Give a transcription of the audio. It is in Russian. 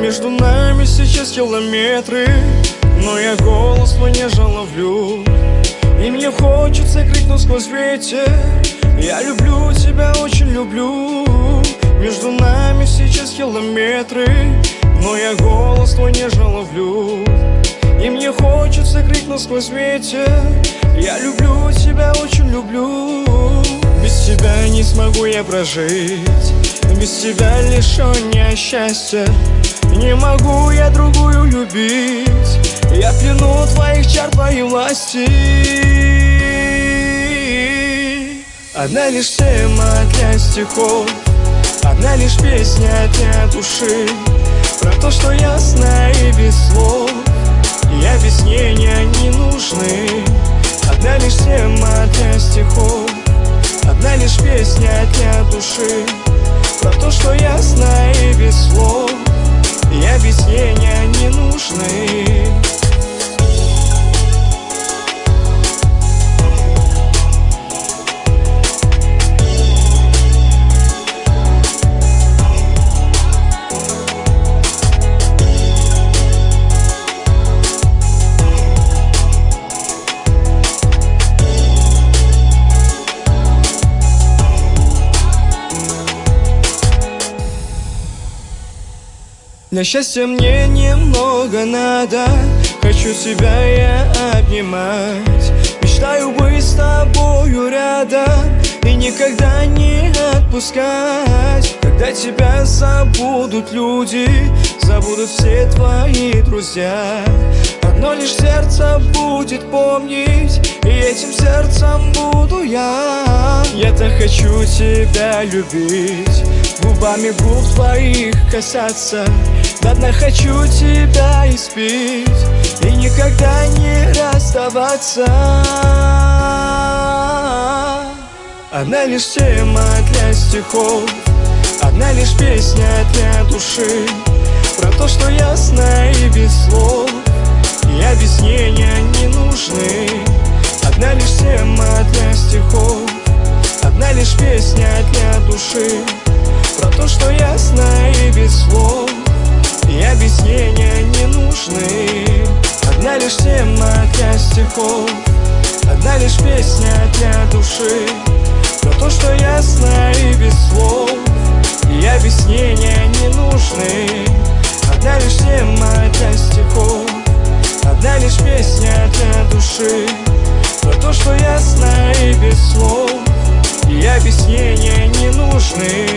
Между нами сейчас километры Но я голос твой нежно ловлю И мне хочется крикнуть сквозь ветер. Я люблю тебя, очень люблю. Между нами сейчас километры Но я голос твой нежно ловлю И мне хочется крикнуть сквозь ветер. Я люблю тебя, очень люблю. Без тебя не смогу я прожить. Без тебя лишённая счастья. Не могу я другую любить. Я плену твоих чар, твоей власти. Одна лишь тема для стихов. Одна лишь песня для души. Про то, что ясно и без слов. И объяснения не нужны Одна лишь тема для стихов Одна лишь песня для души. Про то, что ясно и без слов И объяснения не Для счастья мне немного надо. Хочу тебя я обнимать. Мечтаю быть с тобою рядом И никогда не отпускать. Когда тебя забудут люди Забудут все твои друзья. Одно лишь сердце будет помнить И этим сердцем буду я. Я-то хочу тебя любить. Губами губ твоих касаться Дна хочу тебя испить И никогда не расставаться. Одна лишь тема для стихов Одна лишь песня для души. Про то, что ясно и без слов И объяснения не нужны. Одна лишь тема для стихов Одна лишь песня стихов. Одна лишь песня для души. Про то, что ясно и без слов. И объяснения не нужны Одна лишь тема для стихов. Одна лишь песня для души. Про то, что ясно и без слов. И объяснения не нужны